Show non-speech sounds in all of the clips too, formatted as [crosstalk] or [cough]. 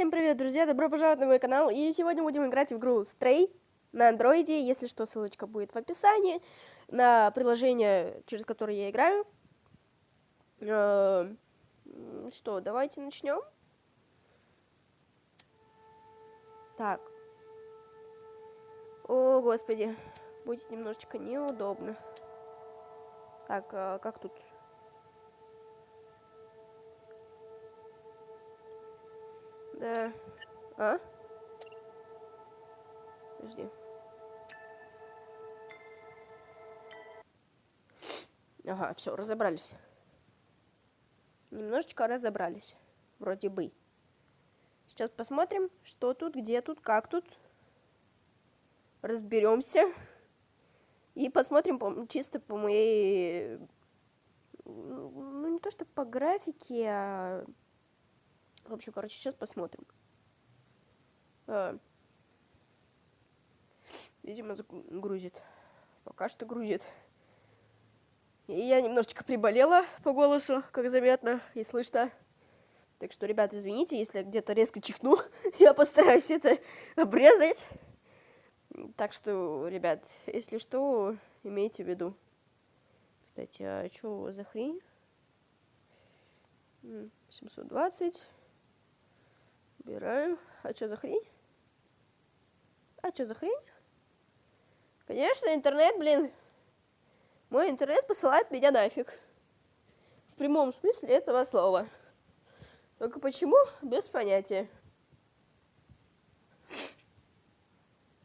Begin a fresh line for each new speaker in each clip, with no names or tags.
Всем привет, друзья! Добро пожаловать на мой канал. И сегодня будем играть в игру Stray на андроиде. Если что, ссылочка будет в описании на приложение, через которое я играю. Э, что, давайте начнем. Так. О, господи. Будет немножечко неудобно. Так, а как тут Да. А? Подожди. Ага, все, разобрались. Немножечко разобрались. Вроде бы. Сейчас посмотрим, что тут, где тут, как тут. Разберемся. И посмотрим по, чисто по моей... Ну, не то, что по графике, а в общем, короче, сейчас посмотрим. А, видимо, грузит. Пока что грузит. И я немножечко приболела по голосу, как заметно и слышно. Так что, ребят, извините, если где-то резко чихну. [laughs] я постараюсь это обрезать. Так что, ребят, если что, имейте в виду. Кстати, а что за хрень? 720. Убираем. А что за хрень? А что за хрень? Конечно, интернет, блин. Мой интернет посылает меня нафиг. В прямом смысле этого слова. Только почему? Без понятия.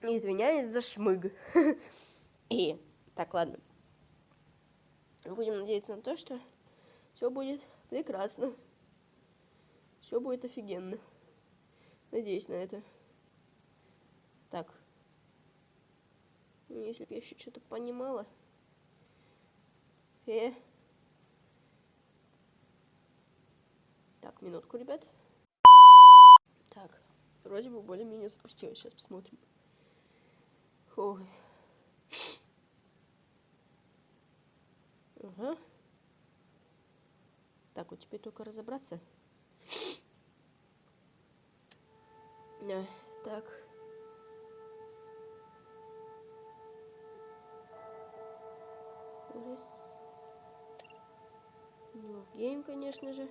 Извиняюсь за шмыг. [laughs] И, так, ладно. Будем надеяться на то, что все будет прекрасно. Все будет офигенно. Надеюсь на это. Так. Ну, если бы я еще что-то понимала. Э. Так, минутку, ребят. Так, вроде бы более-менее запустилось. Сейчас посмотрим. Ой. Ага. Так, вот теперь только разобраться. Да, так. Раз. Ну, гейм, конечно же.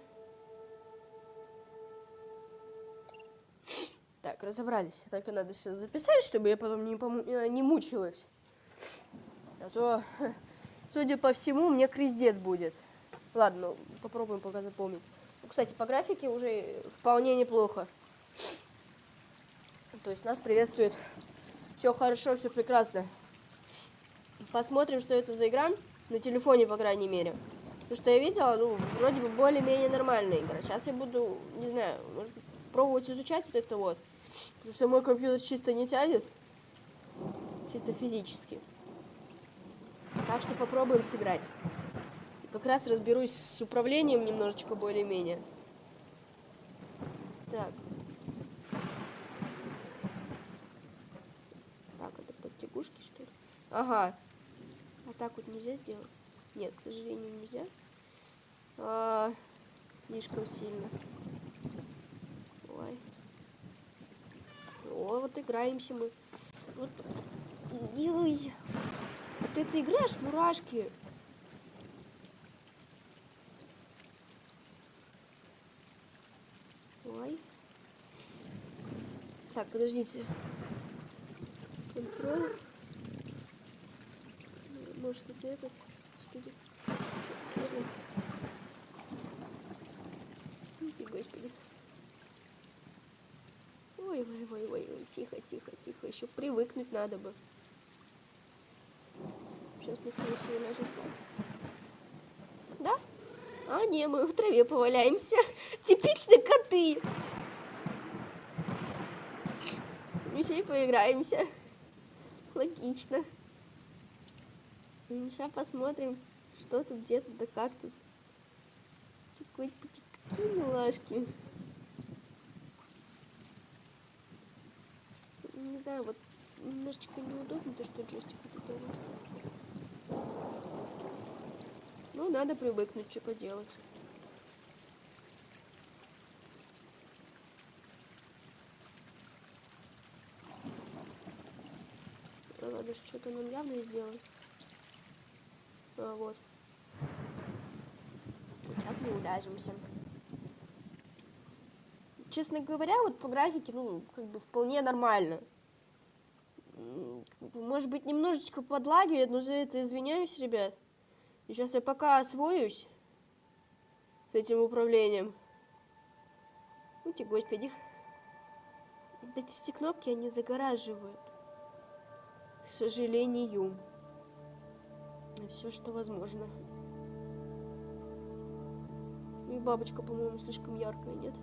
Так, разобрались. Только надо сейчас записать, чтобы я потом не, пому э, не мучилась. А то, судя по всему, мне крездец будет. Ладно, попробуем пока запомнить. Ну, кстати, по графике уже вполне неплохо. То есть нас приветствует все хорошо, все прекрасно. Посмотрим, что это за игра. На телефоне, по крайней мере. Потому что я видела, ну, вроде бы более-менее нормальная игра. Сейчас я буду, не знаю, пробовать изучать вот это вот. Потому что мой компьютер чисто не тянет. Чисто физически. Так что попробуем сыграть. Как раз разберусь с управлением немножечко более-менее. Так. Лягушки, что ли? Ага. А так вот нельзя сделать? Нет, к сожалению, нельзя. А, слишком сильно. Ой. О, вот играемся мы. Вот. Ой. А ты играешь, мурашки? Ой. Так, подождите. Контроль. Может это этот? Господи. Сейчас посмотрим. Иди, господи. Ой, ой, ой, ой, ой, тихо, тихо, тихо. Еще привыкнуть надо бы. Сейчас мы, скорее всего, ляжем спать. Да? А, не, мы в траве поваляемся. [laughs] Типичные коты. Мы сегодня поиграемся. Логично. Сейчас посмотрим, что тут, где тут, да как тут. Какие милашки. Не знаю, вот немножечко неудобно, то что джойстик вот это вот. Ну, надо привыкнуть, что поделать. Надо что-то нам явно сделать. А, вот. Сейчас мы уляжемся. Честно говоря, вот по графике, ну, как бы вполне нормально. Может быть, немножечко подлагивает, но за это извиняюсь, ребят. И сейчас я пока освоюсь с этим управлением. Те, господи. Эти все кнопки, они загораживают. К сожалению. Все, что возможно. И бабочка, по-моему, слишком яркая, нет?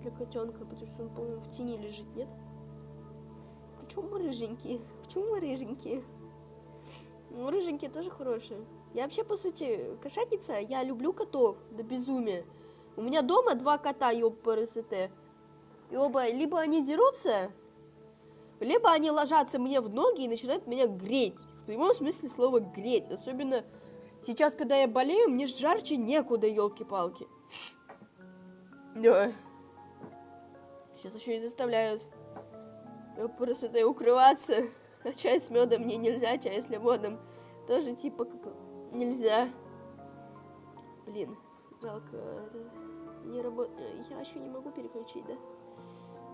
Для котенка, потому что он, по-моему, в тени лежит, нет? Почему мы рыженькие? Почему мы рыженькие? Ну, рыженькие тоже хорошие. Я вообще, по сути, кошатница. Я люблю котов до безумия. У меня дома два кота, ёб ПРСТ. И оба, либо они дерутся, либо они ложатся мне в ноги и начинают меня греть. В прямом смысле слова греть. Особенно сейчас, когда я болею, мне жарче некуда, елки-палки. Сейчас еще и заставляют ПРСТ укрываться. А чай с медом мне нельзя, чай с лимоном тоже типа как нельзя. Блин, жалко. Это не работает. Я еще не могу переключить, да?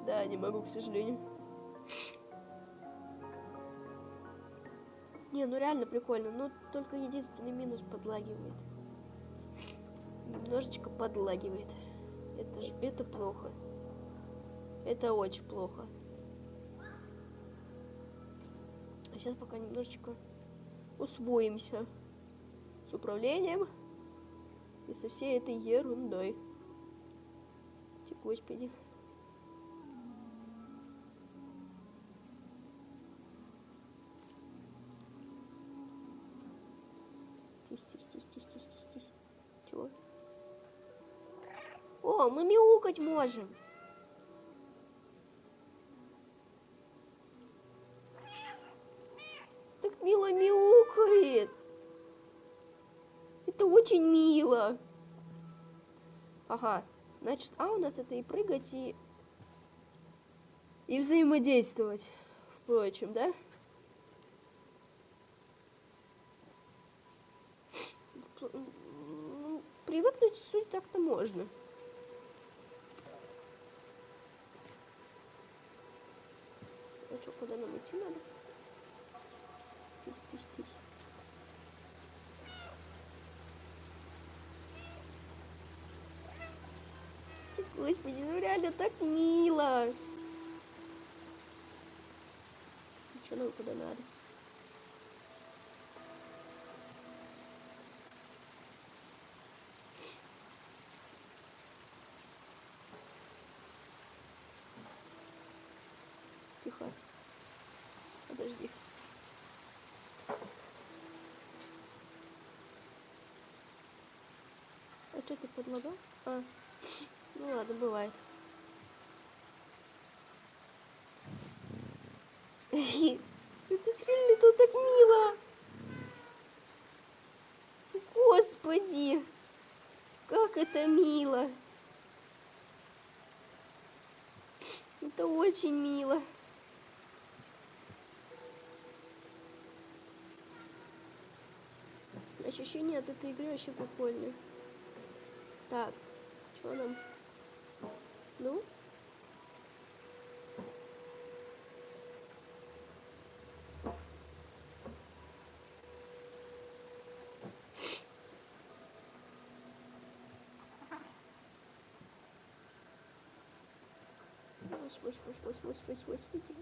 Да, не могу, к сожалению. Не, ну реально прикольно. Но только единственный минус подлагивает. Немножечко подлагивает. Это же это плохо. Это очень плохо. А сейчас пока немножечко усвоимся с управлением и со всей этой ерундой. Господи. Тись, тись, тись, тись, тись, тись. Чего? О, мы мяукать можем. Так мило мяукает. Это очень мило. Ага. Значит, а у нас это и прыгать, и... И взаимодействовать, впрочем, да? Ну, привыкнуть суть так-то можно. А что, куда нам идти надо? Тись, тись, тись. Господи, ну реально так мило. Что нам куда надо? Тихо. Подожди. Что ты подлагал? А. Ну ладно, бывает. [laughs] Это реально тут так мило. Господи, как это мило. Это очень мило. Ощущение от этой игры вообще прикольное. Так, что нам? Ну? Господи,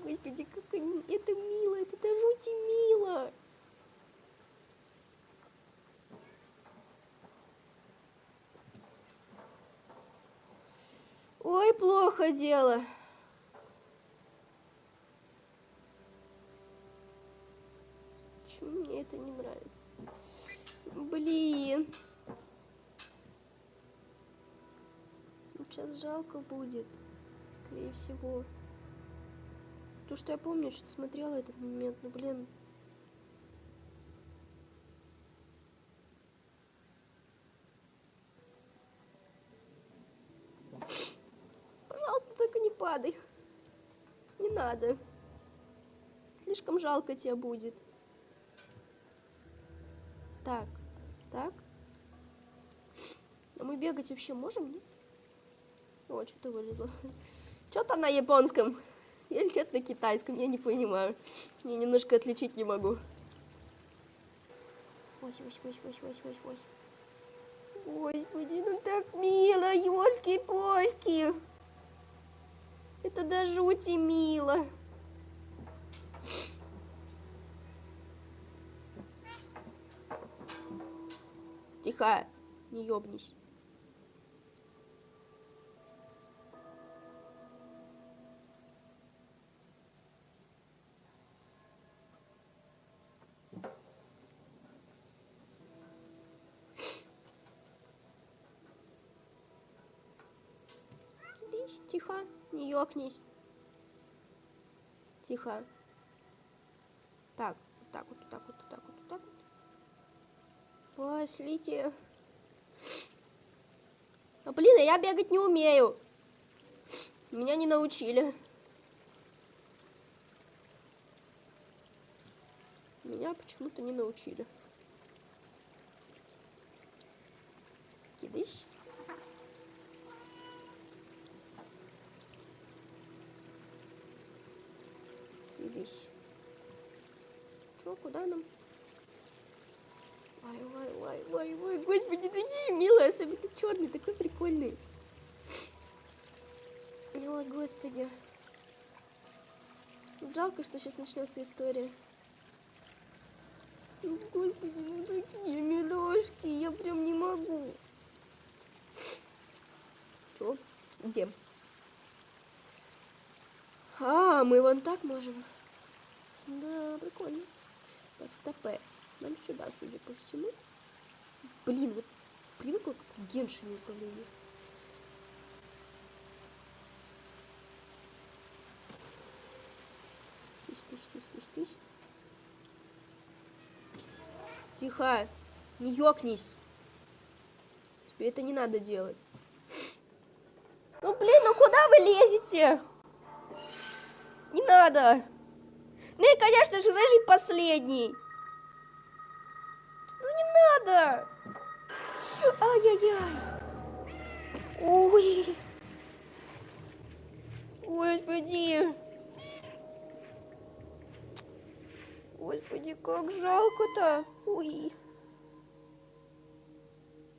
господи, как они, это мило, это до жути мило. Ой, плохо дело. Почему мне это не нравится? Блин. Сейчас жалко будет, скорее всего. То, что я помню, что смотрела этот момент, ну блин, падай. Не надо. слишком жалко тебя будет. Так, так. А мы бегать вообще можем, нет? О, что-то вылезло. [laughs] Что-то на японском. Или что-то на китайском, я не понимаю. Я немножко отличить не могу. Ось, ось, ось, ось, ось, ось, ось. Господи, ну так мило, елки-польки. Это до жути мило. Тихо, не ёбнись. Сидишь, тихо, не ёкнись. Тихо. Так, вот так вот, вот так вот, вот так вот, вот так вот. Пошлите. А блин, а я бегать не умею. Меня не научили. Меня почему-то не научили. Скидыш. Скидыш. Чё, куда нам? Ой, ой, ой, ой, ой, господи, такие милые, особенно черный, такой прикольный. Ой, господи. Жалко, что сейчас начнется история. Ну, господи, ну такие милашки, я прям не могу. Чё? Где? А, мы вон так можем. Да, прикольно. Так, стопэ. Нам сюда, судя по всему. Блин, вот привыкла как в Геншине управление. Тыщ, тыщ, тыщ, тыщ, тыщ. Тихо, не ёкнись. Тебе это не надо делать. Ну блин, ну куда вы лезете? Не надо. Ну и, конечно же, рыжий последний. Ну не надо! Ай-яй-яй! Ой! Господи! Господи, как жалко-то! Ой!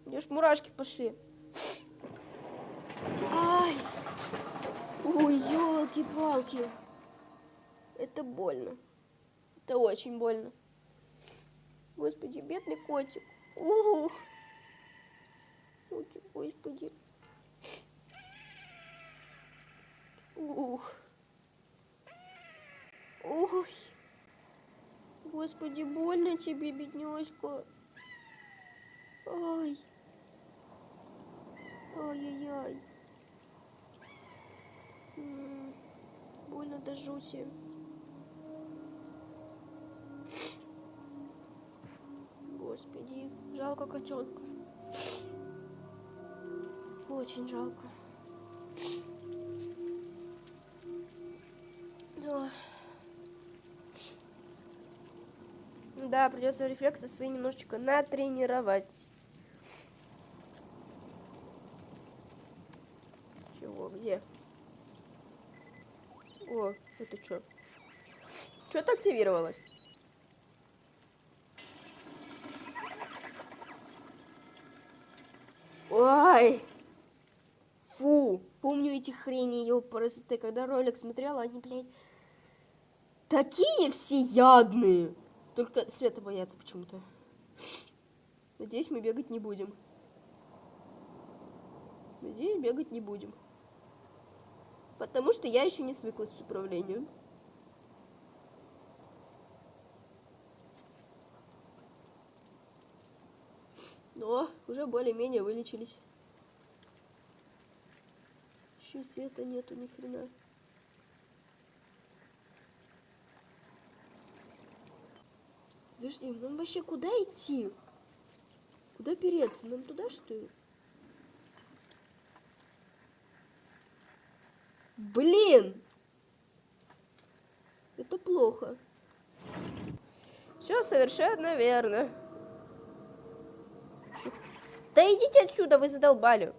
Мне ж мурашки пошли. Ай! Ой, елки-палки! Это больно. Это очень больно. Господи, бедный котик. Ух. Котик, господи. Ух. Ой. Господи, больно тебе, бедняжка. Ай. Ай-яй-яй. Больно до жути. Господи, жалко котенка. Очень жалко. Ой. Да, придется рефлексы свои немножечко натренировать. Чего, где? О, это что? Что-то активировалось. Ой! Фу! Помню эти хрени, ёпарасоты, когда ролик смотрела, они, блядь, такие всеядные! Только света боятся почему-то. Надеюсь, мы бегать не будем. Надеюсь, бегать не будем. Потому что я еще не свыклась с управлением. Но уже более-менее вылечились. Еще света нету ни хрена. Подожди, нам вообще куда идти? Куда переться? Нам туда что ли? Блин! Это плохо. Все совершенно верно. Да идите отсюда, вы задолбали.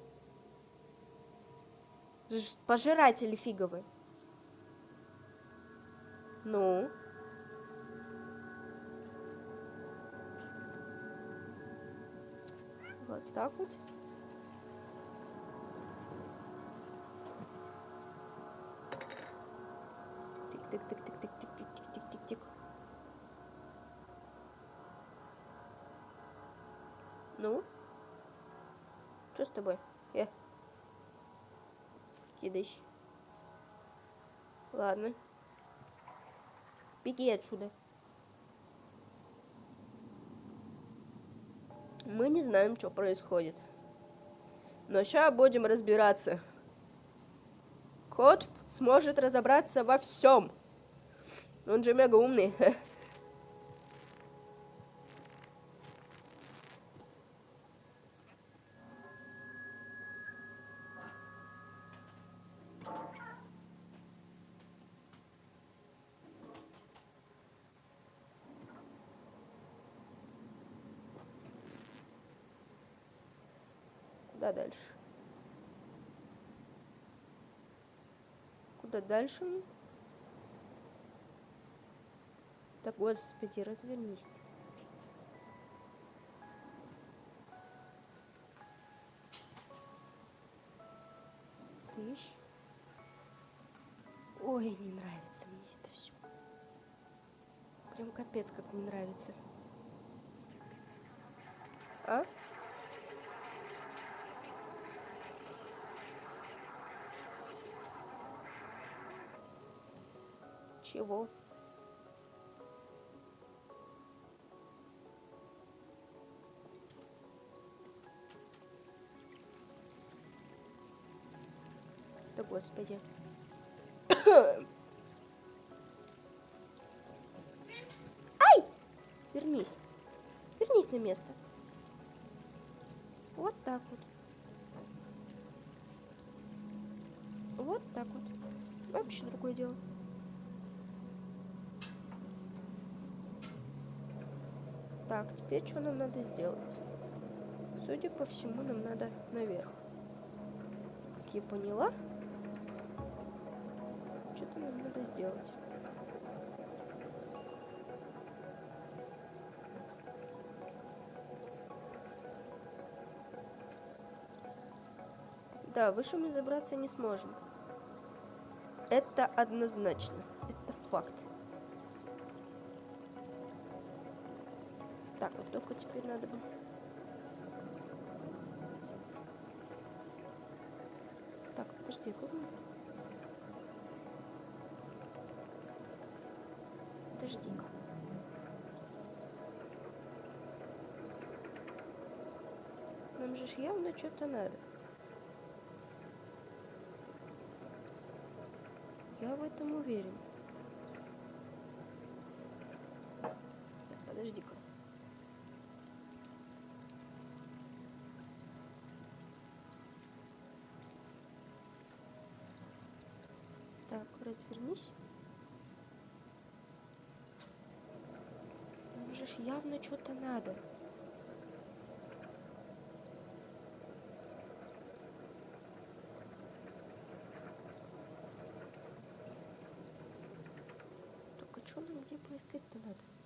Пожиратели фиговы. Ну? Вот так вот. Тик-тик-тик-тик-тик-тик-тик-тик-тик. Ну? Что с тобой? Э. Скидыш. Ладно. Беги отсюда. Мы не знаем, что происходит. Но сейчас будем разбираться. Кот сможет разобраться во всем. Он же мега умный. [laughs] Куда дальше? Куда дальше? Да господи, развернись. ты. Тыщ. Ой, не нравится мне это все. Прям капец, как не нравится. А? Чего? Да господи. [coughs] Ай! Вернись. Вернись на место. Вот так вот. Вот так вот. Вообще другое дело. Так, теперь что нам надо сделать? Судя по всему, нам надо наверх. Как я поняла, что-то нам надо сделать. Да, выше мы забраться не сможем. Это однозначно. Это факт. Только теперь надо бы... Так, подожди, как мы... Подожди-ка. Нам же явно что-то надо. Я в этом уверен. Развернись. Нам же явно что-то надо. Только что нам где поискать-то надо?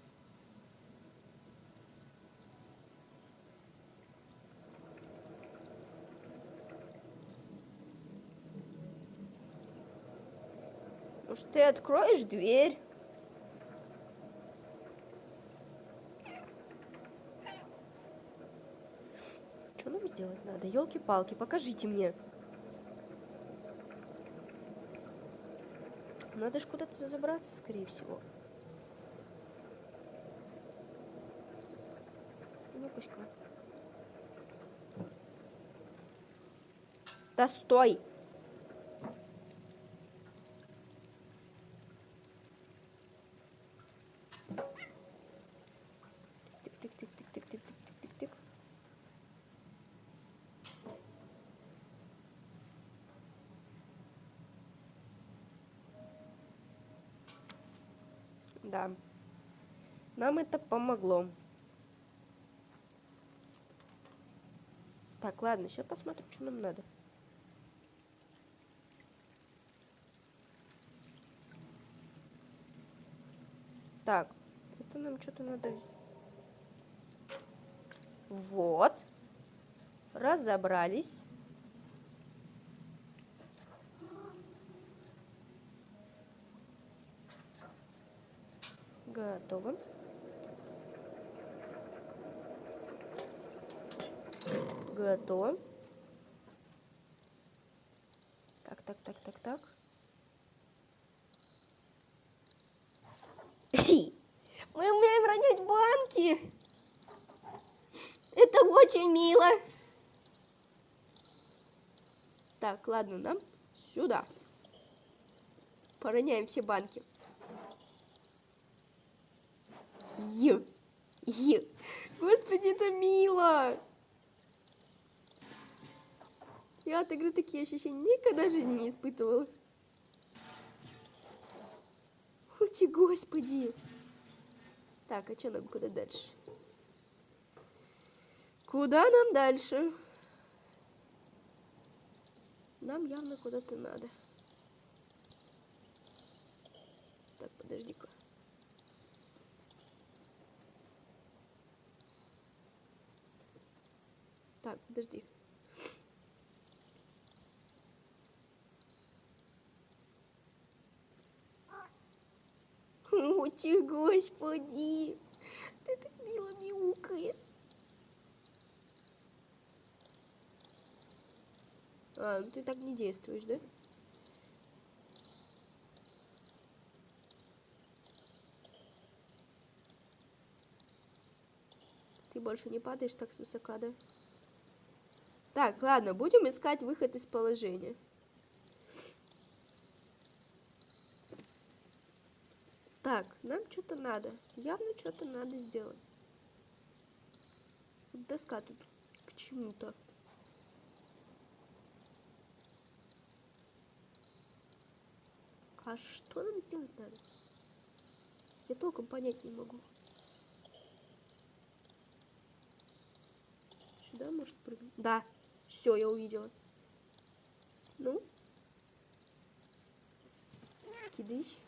Может, ты откроешь дверь? Что нам сделать надо? Елки-палки, покажите мне. Надо же куда-то забраться, скорее всего. Ну, пусть-ка. Да стой! Да. Нам это помогло. Так, ладно, сейчас посмотрим, что нам надо. Так, это нам что-то надо... Вот. Разобрались. Готово. Готово. Так, так, так, так, так. [laughs] Мы умеем ронять банки. Это очень мило. Так, ладно, нам сюда. Пороняем все банки. Ю. Ю. Господи, это мило. Я от игры такие ощущения никогда в жизни не испытывала. Ути, господи. Так, а что нам куда дальше? Куда нам дальше? Нам явно куда-то надо. Так, подожди-ка. Так, подожди. [laughs] Ути, господи! Ты так мило мяукаешь. А, ну ты так не действуешь, да? Ты больше не падаешь так свысока, да? Так, ладно, будем искать выход из положения. Так, нам что-то надо. Явно что-то надо сделать. Доска тут к чему-то. А что нам сделать надо? Я толком понять не могу. Сюда может прыгнуть? Да. Все, я увидела. Ну? Скидыш.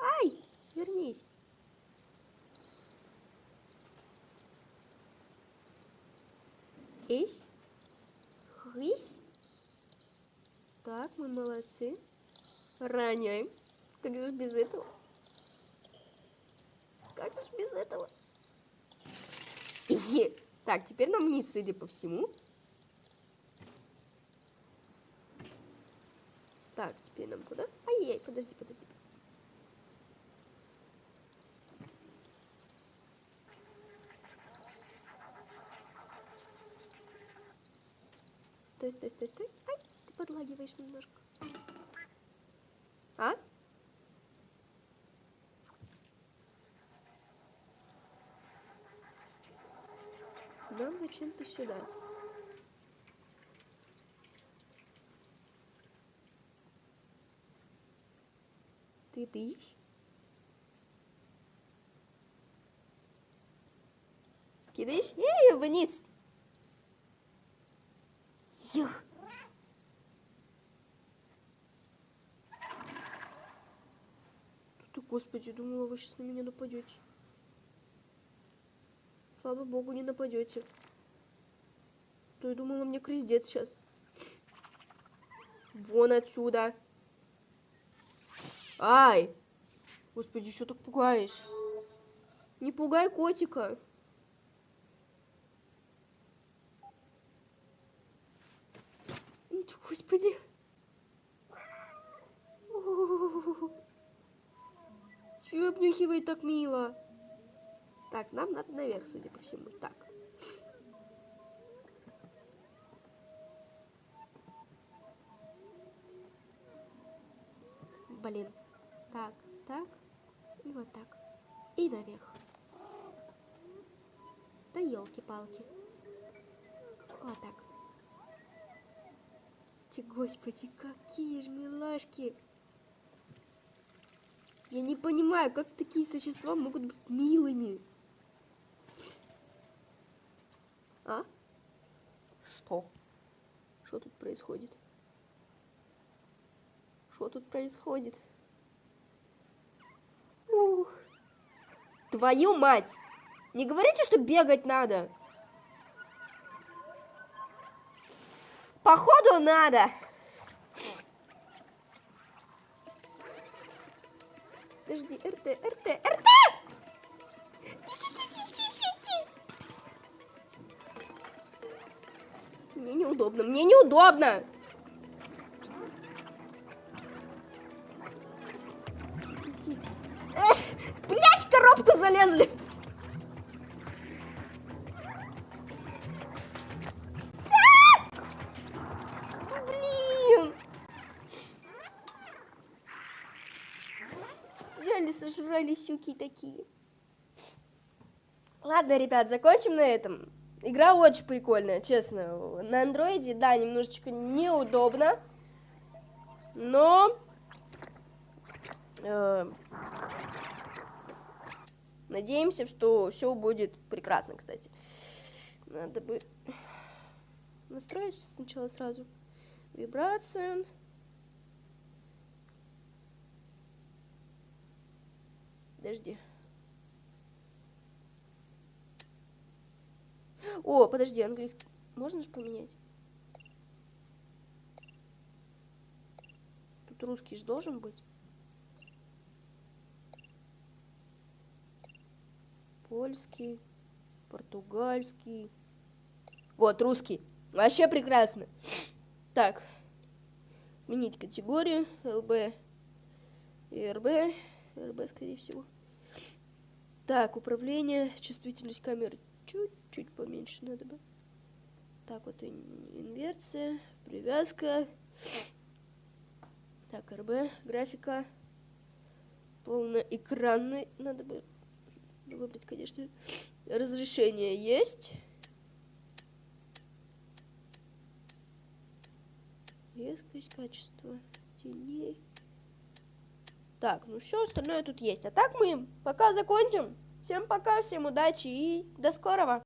Ай! Вернись. Ись. Хысь. Так, мы молодцы. Роняем. Как же без этого? Как же без этого? Е. Так, теперь нам вниз, судя по всему. Так, теперь нам куда? Ай-яй, подожди, подожди. Стой, стой, стой, стой. Ай, ты подлагиваешь немножко. А? Зачем-то сюда. Ты тыщ? Скидаешь? Эй, вниз! Юх! Господи, думала, вы сейчас на меня нападете. Слава богу, не нападете. То я думала, мне крыздец сейчас. Вон отсюда. Ай! Господи, что так пугаешь? Не пугай котика. Господи. Чего обнюхивает так мило? Так, нам надо наверх, судя по всему. Так. Блин. Так, так. И вот так. И наверх. Да елки-палки. Вот так вот. Господи, какие же милашки. Я не понимаю, как такие существа могут быть милыми. А? Что? Что тут происходит? Что тут происходит? Ух. Твою мать! Не говорите, что бегать надо. Походу надо. Подожди, РТ, РТ, РТ! Мне неудобно, мне неудобно. Блять, в коробку залезли. Взяли, сожрали щуки такие. Ладно, ребят, закончим на этом. Игра очень прикольная, честно. На андроиде, да, немножечко неудобно. Но... Э, надеемся, что все будет прекрасно, кстати. Надо бы настроить сначала сразу. Вибрация. Подожди. О, подожди, английский. Можно же поменять? Тут русский же должен быть. Польский, португальский. Вот, русский. Вообще прекрасно. Так. Сменить категорию. ЛБ РБ. РБ, скорее всего. Так, управление, чувствительность камеры чуть-чуть поменьше надо бы. Так, вот инверсия, привязка. Так, РБ, графика. Полноэкранный надо бы выбрать, конечно. Разрешение есть. Резкость, качество теней. Так, ну все остальное тут есть. А так мы пока закончим. Всем пока, всем удачи и до скорого.